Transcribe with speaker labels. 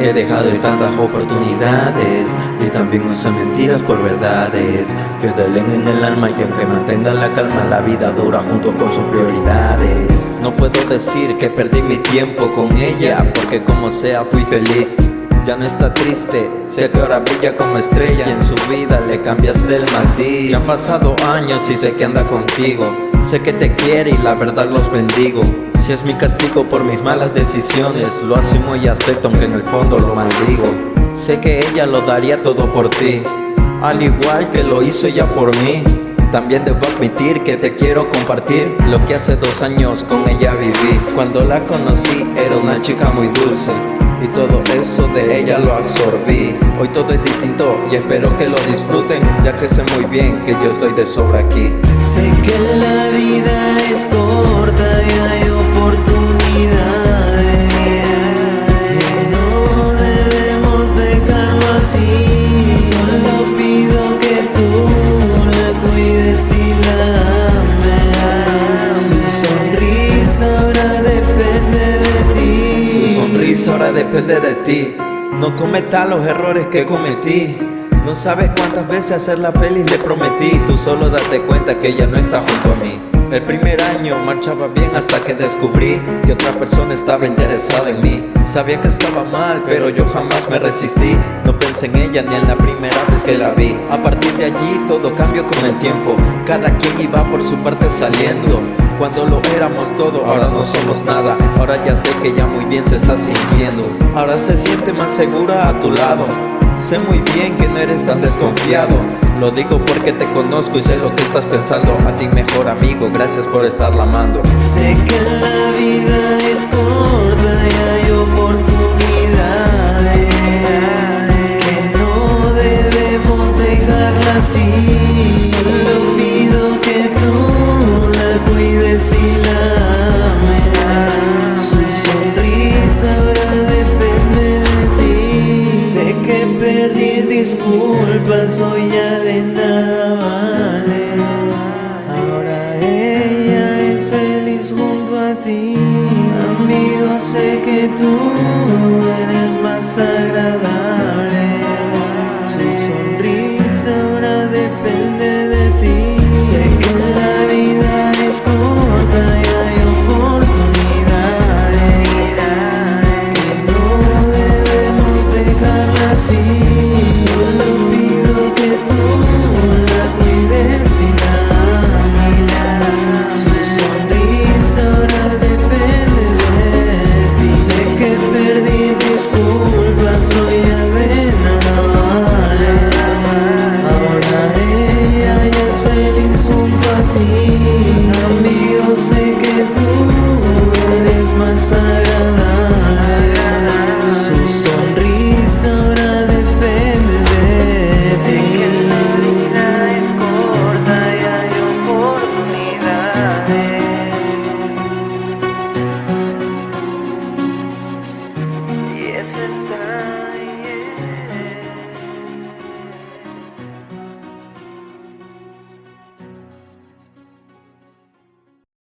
Speaker 1: He dejado ir tantas oportunidades. Y también usé mentiras por verdades. Que delen en el alma y aunque mantengan la calma La vida dura junto con sus prioridades. No puedo decir que perdí mi tiempo con ella Porque como sea fui feliz ya no está triste. Sé que ahora brilla como estrella. Y en su vida le cambiaste el matiz. Ya han pasado años y sé que anda contigo. Sé que te quiere y la verdad los bendigo. Si es mi castigo por mis malas decisiones Lo asumo y acepto aunque en el fondo lo maldigo. Sé que ella lo daría todo por ti Al igual que lo hizo ella por mí. También debo admitir que te quiero compartir Lo que hace dos años con ella viví. Cuando la conocí era una chica muy dulce y todo eso de ella lo absorbí. Hoy todo es distinto y espero que lo disfruten. Ya que sé muy bien que yo estoy de sobra aquí.
Speaker 2: Sé que la vida es corta y hay Su sonrisa ahora depende de ti.
Speaker 1: No cometa los errores que cometí. No sabes cuántas veces hacerla feliz le prometí. Tú solo date cuenta que ella no está junto a mí. El primer año marchaba bien hasta que descubrí Que otra persona estaba interesada en mí. Sabía que estaba mal pero yo jamás me resistí. No pensé en ella ni en la primera vez que la vi. A partir de allí todo cambió con el tiempo. Cada quien iba por su parte saliendo cuando lo éramos todo, ahora no somos nada. Ahora ya sé que ya muy bien se está sintiendo. Ahora se siente más segura a tu lado. Sé muy bien que no eres tan desconfiado. Lo digo porque te conozco y sé lo que estás pensando. A ti mejor amigo, gracias por estarla amando.
Speaker 2: Sé que la vida es corta disculpas hoy ya de nada vale. Ahora ella es feliz junto a ti. Amigo, sé que tú eres más sagrado